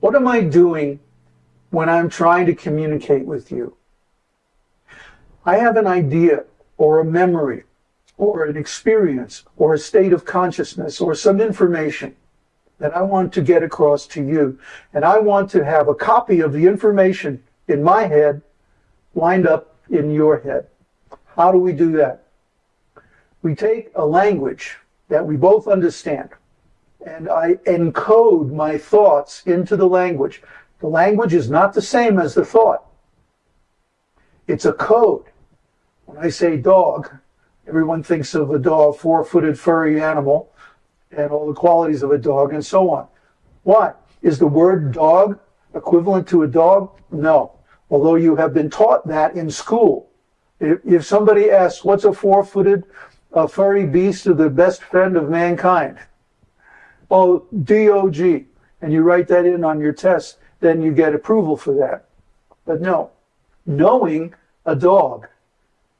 What am I doing when I'm trying to communicate with you? I have an idea or a memory or an experience or a state of consciousness or some information that I want to get across to you. And I want to have a copy of the information in my head lined up in your head. How do we do that? We take a language that we both understand and I encode my thoughts into the language. The language is not the same as the thought. It's a code. When I say dog, everyone thinks of a dog, four-footed furry animal, and all the qualities of a dog and so on. Why? Is the word dog equivalent to a dog? No. Although you have been taught that in school. If, if somebody asks, what's a four-footed uh, furry beast or the best friend of mankind? Oh, well, D-O-G, and you write that in on your test, then you get approval for that. But no, knowing a dog,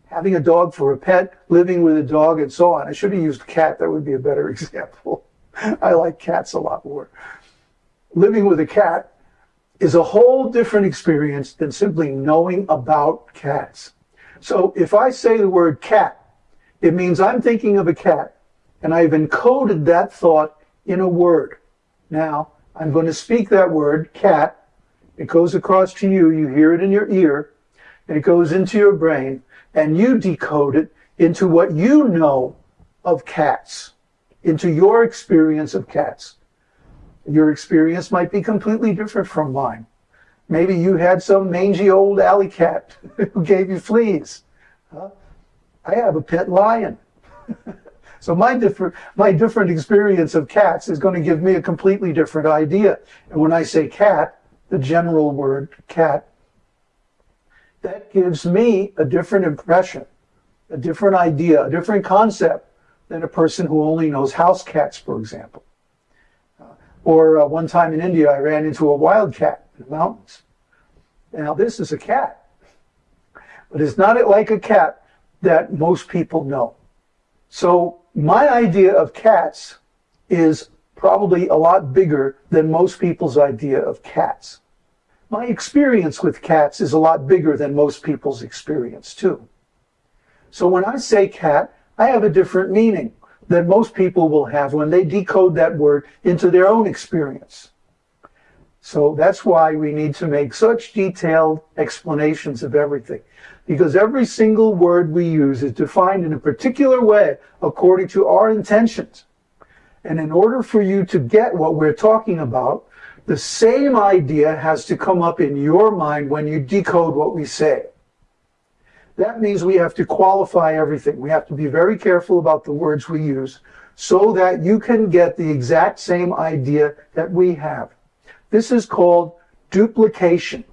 having a dog for a pet, living with a dog, and so on. I should have used cat. That would be a better example. I like cats a lot more. Living with a cat is a whole different experience than simply knowing about cats. So if I say the word cat, it means I'm thinking of a cat, and I've encoded that thought in a word. Now, I'm going to speak that word, cat. It goes across to you. You hear it in your ear. And it goes into your brain. And you decode it into what you know of cats, into your experience of cats. Your experience might be completely different from mine. Maybe you had some mangy old alley cat who gave you fleas. Huh? I have a pet lion. So my different, my different experience of cats is going to give me a completely different idea. And when I say cat, the general word cat, that gives me a different impression, a different idea, a different concept than a person who only knows house cats, for example. Uh, or uh, one time in India, I ran into a wild cat in the mountains. Now this is a cat, but it's not like a cat that most people know. So my idea of cats is probably a lot bigger than most people's idea of cats. My experience with cats is a lot bigger than most people's experience too. So when I say cat, I have a different meaning than most people will have when they decode that word into their own experience. So that's why we need to make such detailed explanations of everything because every single word we use is defined in a particular way according to our intentions. And in order for you to get what we're talking about, the same idea has to come up in your mind when you decode what we say. That means we have to qualify everything. We have to be very careful about the words we use so that you can get the exact same idea that we have. This is called duplication.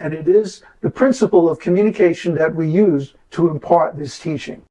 And it is the principle of communication that we use to impart this teaching.